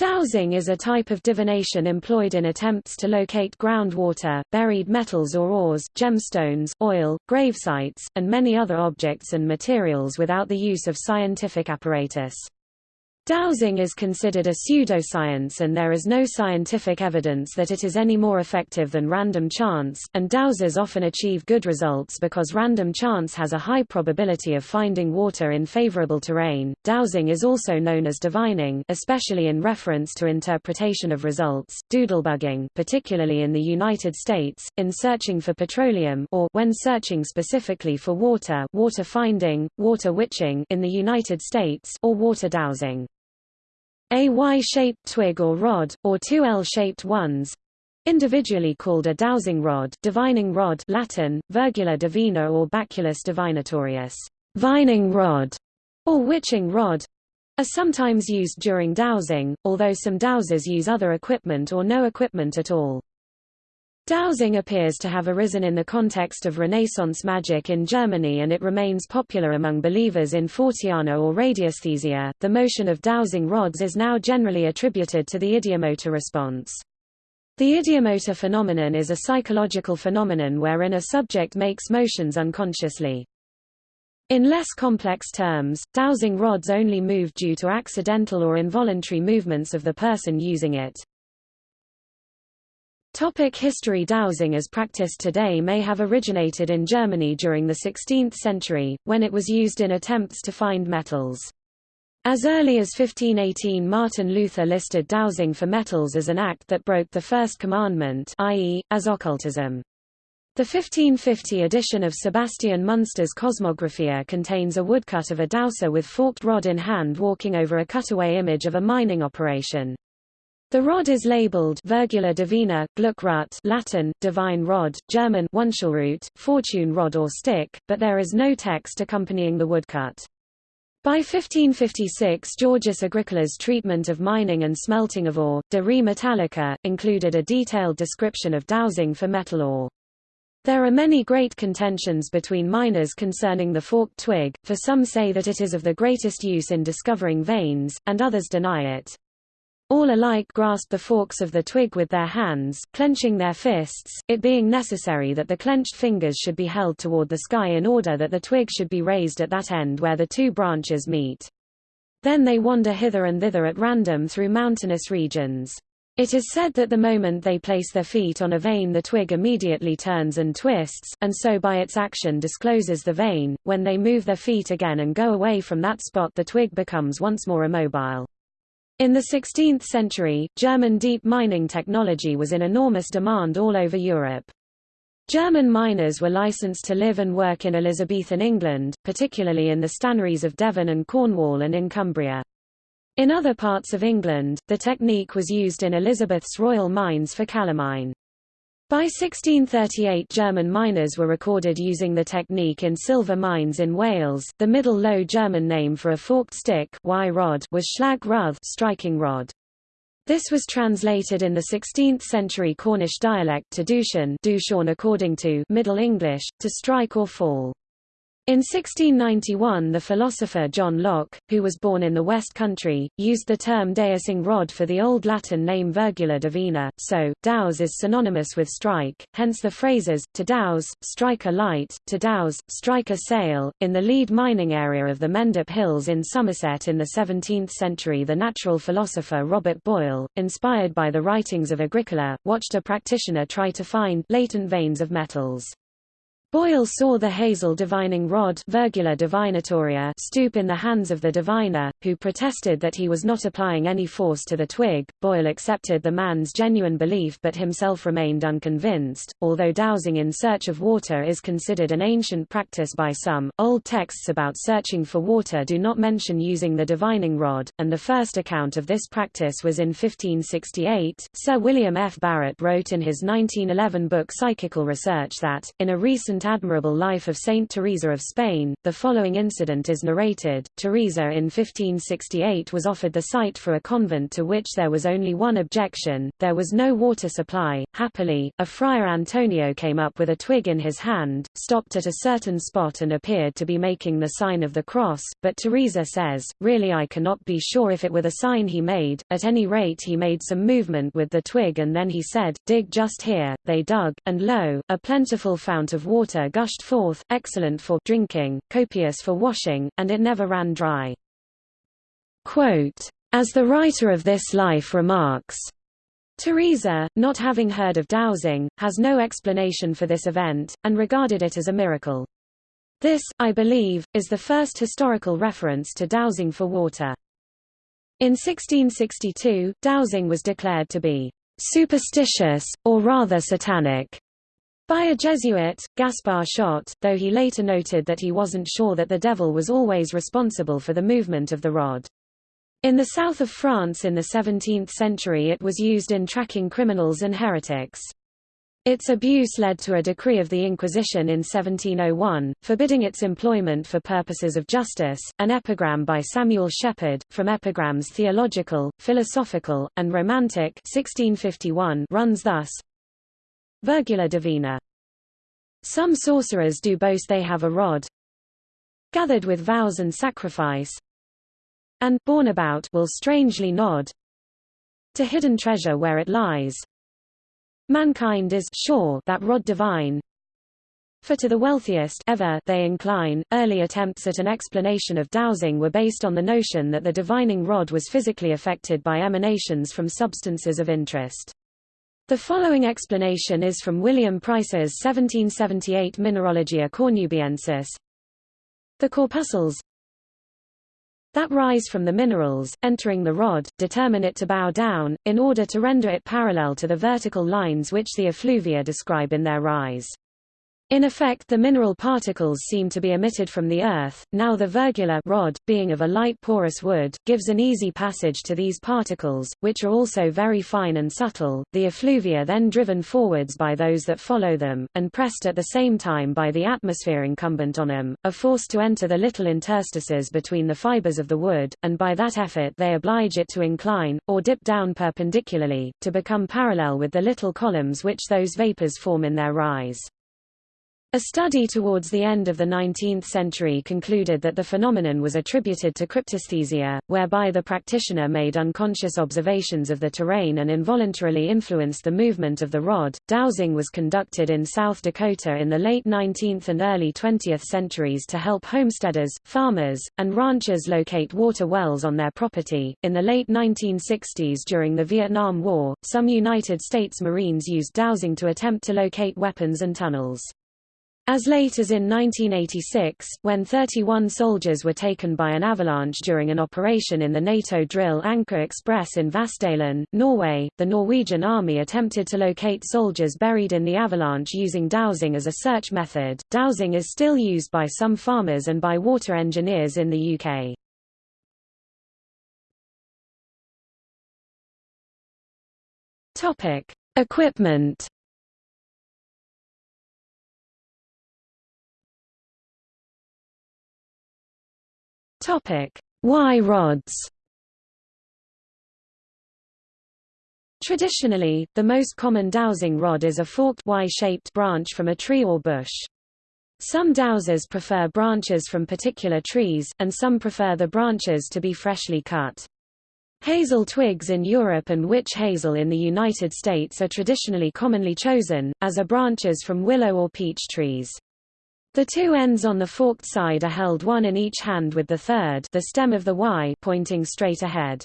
Dowsing is a type of divination employed in attempts to locate groundwater, buried metals or ores, gemstones, oil, gravesites, and many other objects and materials without the use of scientific apparatus. Dowsing is considered a pseudoscience and there is no scientific evidence that it is any more effective than random chance, and dowsers often achieve good results because random chance has a high probability of finding water in favorable terrain. Dowsing is also known as divining, especially in reference to interpretation of results, doodlebugging, particularly in the United States, in searching for petroleum or when searching specifically for water, water finding, water witching in the United States or water dowsing. A Y-shaped twig or rod, or two L-shaped ones, individually called a dowsing rod, divining rod Latin, virgula divina or baculus divinatorius, vining rod, or witching rod, are sometimes used during dowsing, although some dowsers use other equipment or no equipment at all. Dowsing appears to have arisen in the context of Renaissance magic in Germany and it remains popular among believers in Forteana or radiesthesia. The motion of dowsing rods is now generally attributed to the ideomotor response. The ideomotor phenomenon is a psychological phenomenon wherein a subject makes motions unconsciously. In less complex terms, dowsing rods only move due to accidental or involuntary movements of the person using it. Topic history Dowsing as practiced today may have originated in Germany during the 16th century, when it was used in attempts to find metals. As early as 1518 Martin Luther listed dowsing for metals as an act that broke the first commandment i.e., as occultism. The 1550 edition of Sebastian Münster's Cosmographia contains a woodcut of a dowser with forked rod in hand walking over a cutaway image of a mining operation. The rod is labeled Virgula Divina, Gluckrut Latin, divine rod, German Wunschelrute, fortune rod or stick, but there is no text accompanying the woodcut. By 1556 Georgius Agricola's treatment of mining and smelting of ore, De Re Metallica, included a detailed description of dowsing for metal ore. There are many great contentions between miners concerning the forked twig, for some say that it is of the greatest use in discovering veins, and others deny it. All alike grasp the forks of the twig with their hands, clenching their fists, it being necessary that the clenched fingers should be held toward the sky in order that the twig should be raised at that end where the two branches meet. Then they wander hither and thither at random through mountainous regions. It is said that the moment they place their feet on a vein the twig immediately turns and twists, and so by its action discloses the vein. When they move their feet again and go away from that spot the twig becomes once more immobile. In the 16th century, German deep mining technology was in enormous demand all over Europe. German miners were licensed to live and work in Elizabethan England, particularly in the stannaries of Devon and Cornwall and in Cumbria. In other parts of England, the technique was used in Elizabeth's royal mines for calamine. By 1638 German miners were recorded using the technique in silver mines in Wales. The Middle Low German name for a forked stick rod was Schlag Ruth striking rod. This was translated in the 16th century Cornish dialect to Dushan according to Middle English, to strike or fall. In 1691 the philosopher John Locke, who was born in the West Country, used the term deusing rod for the Old Latin name Virgula divina, so, douse is synonymous with strike, hence the phrases, to douse, strike a light, to douse, strike a sail. In the lead mining area of the Mendip Hills in Somerset in the 17th century the natural philosopher Robert Boyle, inspired by the writings of Agricola, watched a practitioner try to find latent veins of metals. Boyle saw the hazel divining rod Virgula divinatoria stoop in the hands of the diviner, who protested that he was not applying any force to the twig. Boyle accepted the man's genuine belief but himself remained unconvinced. Although dowsing in search of water is considered an ancient practice by some, old texts about searching for water do not mention using the divining rod, and the first account of this practice was in 1568. Sir William F. Barrett wrote in his 1911 book Psychical Research that, in a recent admirable life of Saint Teresa of Spain, the following incident is narrated. Teresa in 1568 was offered the site for a convent to which there was only one objection, there was no water supply. Happily, a friar Antonio came up with a twig in his hand, stopped at a certain spot and appeared to be making the sign of the cross, but Teresa says, really I cannot be sure if it were the sign he made, at any rate he made some movement with the twig and then he said, dig just here, they dug, and lo, a plentiful fount of water gushed forth, excellent for drinking, copious for washing, and it never ran dry. Quote, As the writer of this life remarks, Teresa, not having heard of dowsing, has no explanation for this event, and regarded it as a miracle. This, I believe, is the first historical reference to dowsing for water. In 1662, dowsing was declared to be superstitious, or rather satanic, by a Jesuit, Gaspar Schott, though he later noted that he wasn't sure that the devil was always responsible for the movement of the rod. In the south of France in the 17th century it was used in tracking criminals and heretics. Its abuse led to a decree of the Inquisition in 1701, forbidding its employment for purposes of justice. An epigram by Samuel Sheppard, from Epigrams Theological, Philosophical, and Romantic 1651 runs thus Virgula divina. Some sorcerers do boast they have a rod gathered with vows and sacrifice, and borne about will strangely nod to hidden treasure where it lies, Mankind is sure that rod divine, for to the wealthiest ever they incline. Early attempts at an explanation of dowsing were based on the notion that the divining rod was physically affected by emanations from substances of interest. The following explanation is from William Pryce's 1778 Mineralogia Cornubiensis. The corpuscles that rise from the minerals, entering the rod, determine it to bow down, in order to render it parallel to the vertical lines which the effluvia describe in their rise. In effect the mineral particles seem to be emitted from the earth, now the virgula rod, being of a light porous wood, gives an easy passage to these particles, which are also very fine and subtle, the effluvia then driven forwards by those that follow them, and pressed at the same time by the atmosphere incumbent on them, are forced to enter the little interstices between the fibers of the wood, and by that effort they oblige it to incline, or dip down perpendicularly, to become parallel with the little columns which those vapors form in their rise. A study towards the end of the 19th century concluded that the phenomenon was attributed to cryptesthesia, whereby the practitioner made unconscious observations of the terrain and involuntarily influenced the movement of the rod. Dowsing was conducted in South Dakota in the late 19th and early 20th centuries to help homesteaders, farmers, and ranchers locate water wells on their property. In the late 1960s during the Vietnam War, some United States Marines used dowsing to attempt to locate weapons and tunnels. As late as in 1986, when 31 soldiers were taken by an avalanche during an operation in the NATO drill Anchor Express in Vassdalen, Norway, the Norwegian army attempted to locate soldiers buried in the avalanche using dowsing as a search method. Dowsing is still used by some farmers and by water engineers in the UK. Topic: Equipment Topic: Y rods. Traditionally, the most common dowsing rod is a forked Y-shaped branch from a tree or bush. Some dowsers prefer branches from particular trees, and some prefer the branches to be freshly cut. Hazel twigs in Europe and witch hazel in the United States are traditionally commonly chosen, as are branches from willow or peach trees. The two ends on the forked side are held one in each hand with the third the stem of the Y pointing straight ahead.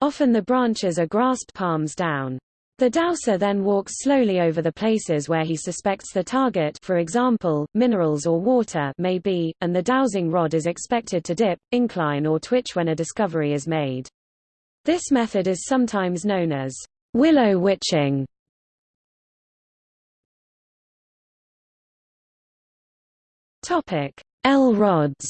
Often the branches are grasped palms down. The dowser then walks slowly over the places where he suspects the target for example, minerals or water may be, and the dowsing rod is expected to dip, incline or twitch when a discovery is made. This method is sometimes known as willow witching. Topic: L rods.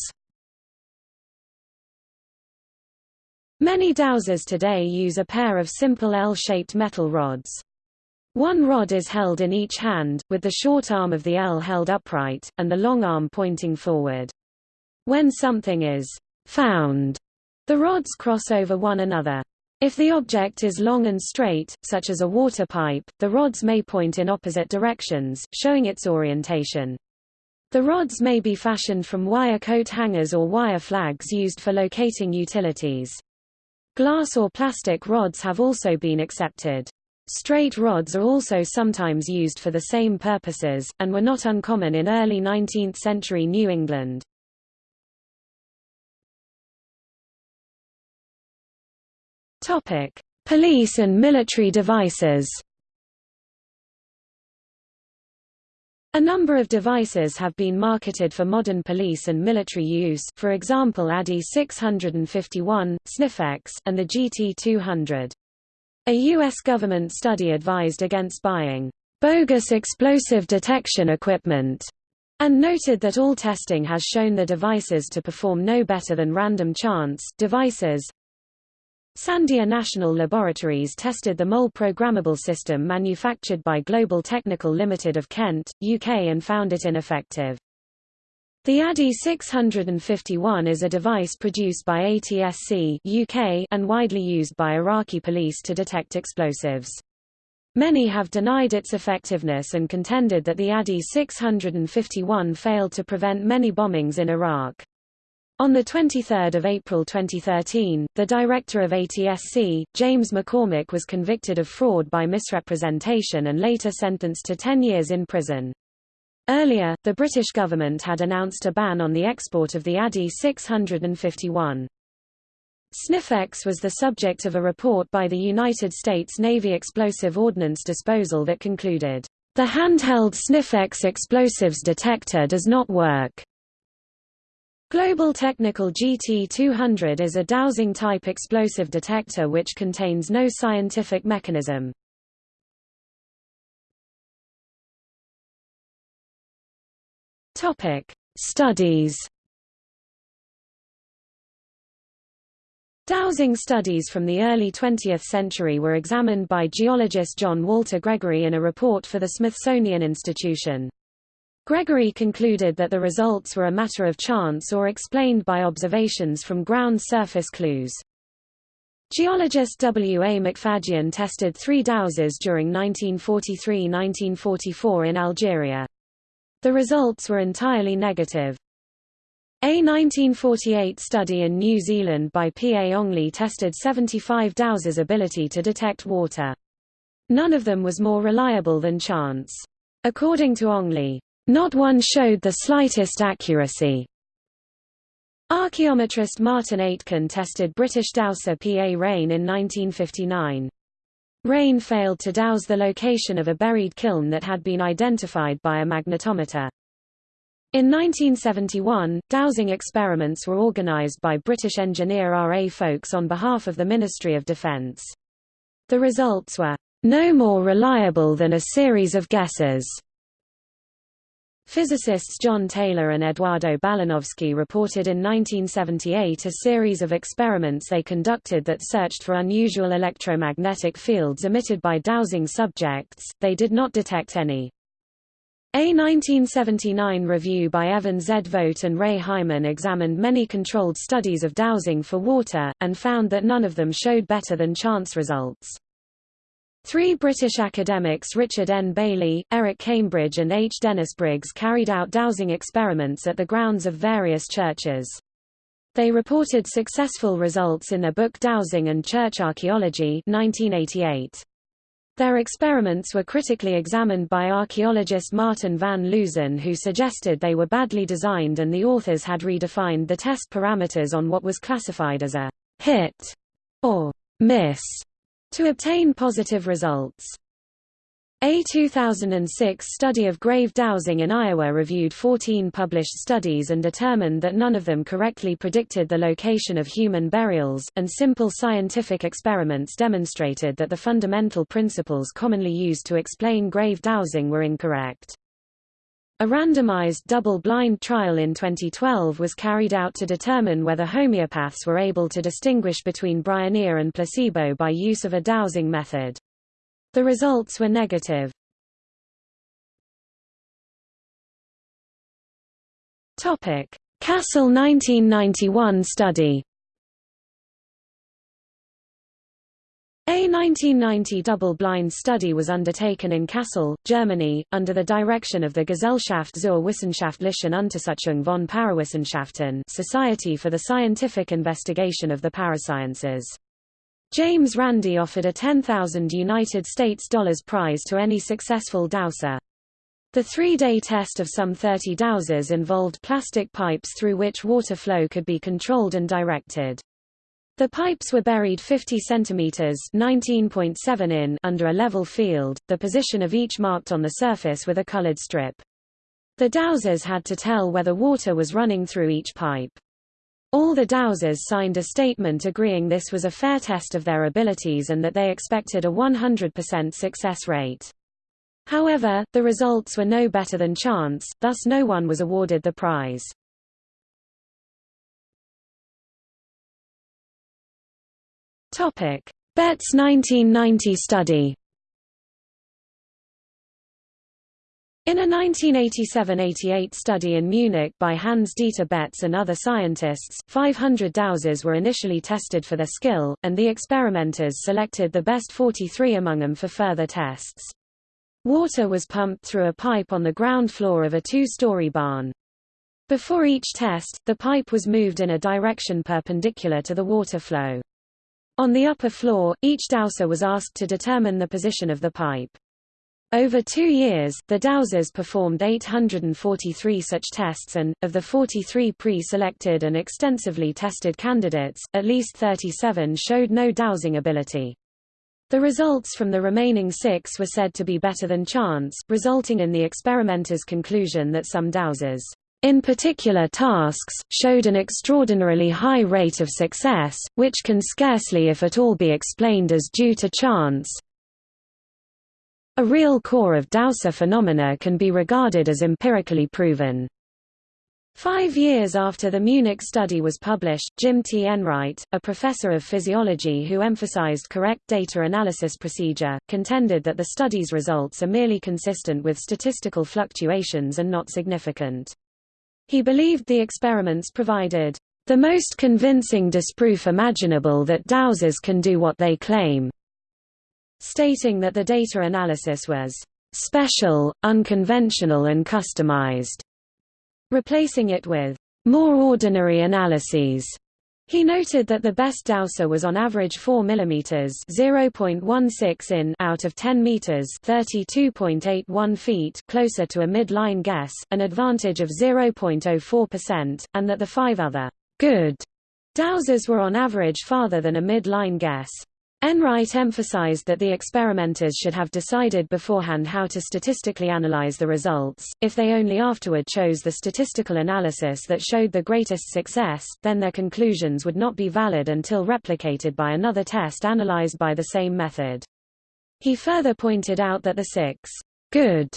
Many dowsers today use a pair of simple L-shaped metal rods. One rod is held in each hand, with the short arm of the L held upright, and the long arm pointing forward. When something is found, the rods cross over one another. If the object is long and straight, such as a water pipe, the rods may point in opposite directions, showing its orientation. The rods may be fashioned from wire coat hangers or wire flags used for locating utilities. Glass or plastic rods have also been accepted. Straight rods are also sometimes used for the same purposes, and were not uncommon in early 19th-century New England. Police and military devices. A number of devices have been marketed for modern police and military use for example ADE 651, Sniffex, and the GT200. A U.S. government study advised against buying bogus explosive detection equipment and noted that all testing has shown the devices to perform no better than random chance devices. Sandia National Laboratories tested the MOLE programmable system manufactured by Global Technical Limited of Kent, UK and found it ineffective. The ADE 651 is a device produced by ATSC UK and widely used by Iraqi police to detect explosives. Many have denied its effectiveness and contended that the ADE 651 failed to prevent many bombings in Iraq. On 23 April 2013, the director of ATSC, James McCormick was convicted of fraud by misrepresentation and later sentenced to 10 years in prison. Earlier, the British government had announced a ban on the export of the ADE 651. Sniffex was the subject of a report by the United States Navy Explosive Ordnance Disposal that concluded, "...the handheld Sniffex explosives detector does not work." Global Technical GT200 is a dowsing-type explosive detector which contains no scientific mechanism. Studies. Dowsing studies from the early 20th century were examined by geologist John Walter Gregory in a report for the Smithsonian Institution. Gregory concluded that the results were a matter of chance or explained by observations from ground surface clues. Geologist W. A. McFadyen tested three dowsers during 1943–1944 in Algeria. The results were entirely negative. A 1948 study in New Zealand by P. A. Ongley tested 75 dowsers' ability to detect water. None of them was more reliable than chance. According to Ongley, not one showed the slightest accuracy. Archaeometrist Martin Aitken tested British dowser P.A. Rain in 1959. Rain failed to douse the location of a buried kiln that had been identified by a magnetometer. In 1971, dowsing experiments were organised by British engineer R. A. Foulkes on behalf of the Ministry of Defence. The results were, "...no more reliable than a series of guesses." Physicists John Taylor and Eduardo Balanovski reported in 1978 a series of experiments they conducted that searched for unusual electromagnetic fields emitted by dowsing subjects, they did not detect any. A 1979 review by Evan Z. And Ray Hyman examined many controlled studies of dowsing for water, and found that none of them showed better than chance results. Three British academics Richard N. Bailey, Eric Cambridge and H. Dennis Briggs carried out dowsing experiments at the grounds of various churches. They reported successful results in their book Dowsing and Church Archaeology 1988. Their experiments were critically examined by archaeologist Martin van Leusen who suggested they were badly designed and the authors had redefined the test parameters on what was classified as a hit or miss to obtain positive results. A 2006 study of grave dowsing in Iowa reviewed 14 published studies and determined that none of them correctly predicted the location of human burials, and simple scientific experiments demonstrated that the fundamental principles commonly used to explain grave dowsing were incorrect. A randomized double-blind trial in 2012 was carried out to determine whether homeopaths were able to distinguish between Bryonia and placebo by use of a dowsing method. The results were negative. Topic: Kassel 1991 study. A 1990 double-blind study was undertaken in Kassel, Germany, under the direction of the Gesellschaft zur wissenschaftlichen Untersuchung von Parawissenschaften Society for the Scientific Investigation of the Parasciences. James Randi offered a 10,000 United States dollars prize to any successful dowser. The three-day test of some 30 dowsers involved plastic pipes through which water flow could be controlled and directed. The pipes were buried 50 centimeters (19.7 in) under a level field, the position of each marked on the surface with a colored strip. The dowsers had to tell whether water was running through each pipe. All the dowsers signed a statement agreeing this was a fair test of their abilities and that they expected a 100% success rate. However, the results were no better than chance, thus no one was awarded the prize. Topic: Betz 1990 study. In a 1987–88 study in Munich by Hans-Dieter Betz and other scientists, 500 dowsers were initially tested for their skill, and the experimenters selected the best 43 among them for further tests. Water was pumped through a pipe on the ground floor of a two-story barn. Before each test, the pipe was moved in a direction perpendicular to the water flow. On the upper floor, each dowser was asked to determine the position of the pipe. Over two years, the dowsers performed 843 such tests and, of the 43 pre-selected and extensively tested candidates, at least 37 showed no dowsing ability. The results from the remaining six were said to be better than chance, resulting in the experimenters' conclusion that some dowsers, in particular tasks, showed an extraordinarily high rate of success, which can scarcely if at all be explained as due to chance. A real core of dowser phenomena can be regarded as empirically proven. Five years after the Munich study was published, Jim T. Enright, a professor of physiology who emphasized correct data analysis procedure, contended that the study's results are merely consistent with statistical fluctuations and not significant. He believed the experiments provided the most convincing disproof imaginable that dowsers can do what they claim, stating that the data analysis was special, unconventional and customized replacing it with more ordinary analyses. He noted that the best dowser was on average 4 mm (0.16 in) out of 10 meters (32.81 feet) closer to a mid-line guess, an advantage of 0.04%, and that the five other good dowsers were on average farther than a mid-line guess. Enright emphasized that the experimenters should have decided beforehand how to statistically analyze the results. If they only afterward chose the statistical analysis that showed the greatest success, then their conclusions would not be valid until replicated by another test analyzed by the same method. He further pointed out that the six good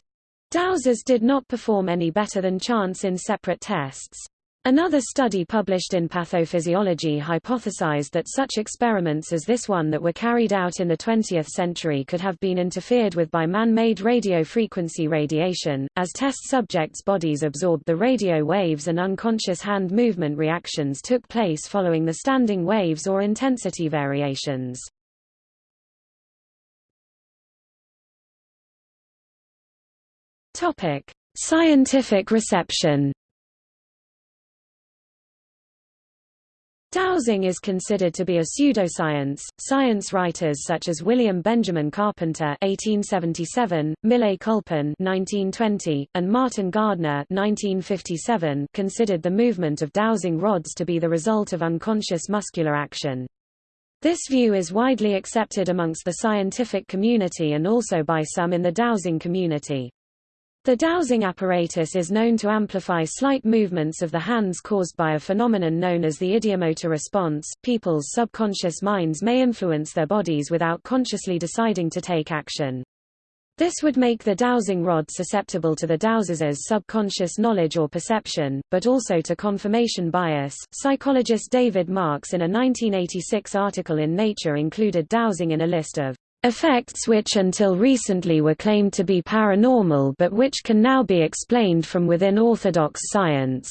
dowsers did not perform any better than chance in separate tests. Another study published in Pathophysiology hypothesized that such experiments as this one that were carried out in the 20th century could have been interfered with by man-made radio frequency radiation, as test subjects' bodies absorbed the radio waves and unconscious hand movement reactions took place following the standing waves or intensity variations. Scientific reception Dowsing is considered to be a pseudoscience. Science writers such as William Benjamin Carpenter (1877), Millais Culpin (1920), and Martin Gardner (1957) considered the movement of dowsing rods to be the result of unconscious muscular action. This view is widely accepted amongst the scientific community and also by some in the dowsing community. The dowsing apparatus is known to amplify slight movements of the hands caused by a phenomenon known as the ideomotor response. People's subconscious minds may influence their bodies without consciously deciding to take action. This would make the dowsing rod susceptible to the dowser's subconscious knowledge or perception, but also to confirmation bias. Psychologist David Marks in a 1986 article in Nature included dowsing in a list of Effects which until recently were claimed to be paranormal but which can now be explained from within orthodox science.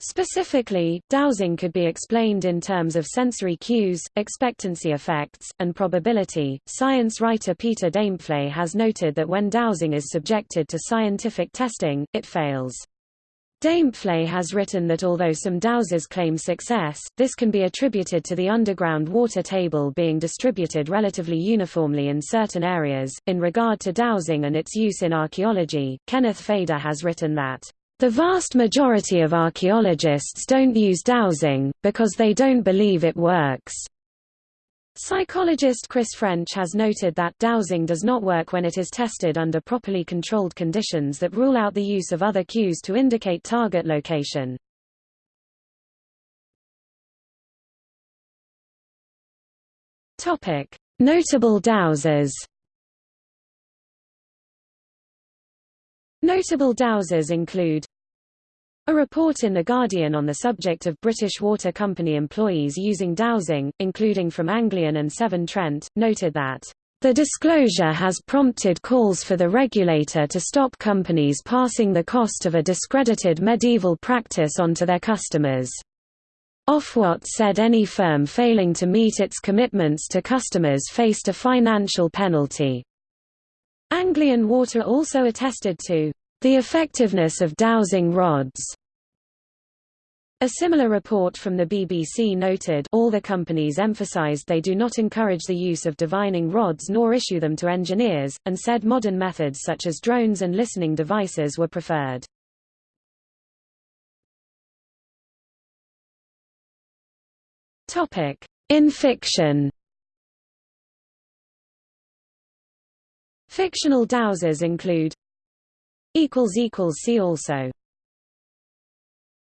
Specifically, dowsing could be explained in terms of sensory cues, expectancy effects, and probability. Science writer Peter Daempfle has noted that when dowsing is subjected to scientific testing, it fails. Daempfle has written that although some dowsers claim success, this can be attributed to the underground water table being distributed relatively uniformly in certain areas. In regard to dowsing and its use in archaeology, Kenneth Feder has written that the vast majority of archaeologists don't use dowsing, because they don't believe it works. Psychologist Chris French has noted that dowsing does not work when it is tested under properly controlled conditions that rule out the use of other cues to indicate target location. Topic: Notable dowsers. Notable dowsers include a report in The Guardian on the subject of British Water Company employees using dowsing, including from Anglian and Severn Trent, noted that the disclosure has prompted calls for the regulator to stop companies passing the cost of a discredited medieval practice onto their customers. Ofwat said any firm failing to meet its commitments to customers faced a financial penalty. Anglian Water also attested to the effectiveness of dowsing rods. A similar report from the BBC noted all the companies emphasised they do not encourage the use of divining rods nor issue them to engineers, and said modern methods such as drones and listening devices were preferred. In fiction Fictional dowsers include See also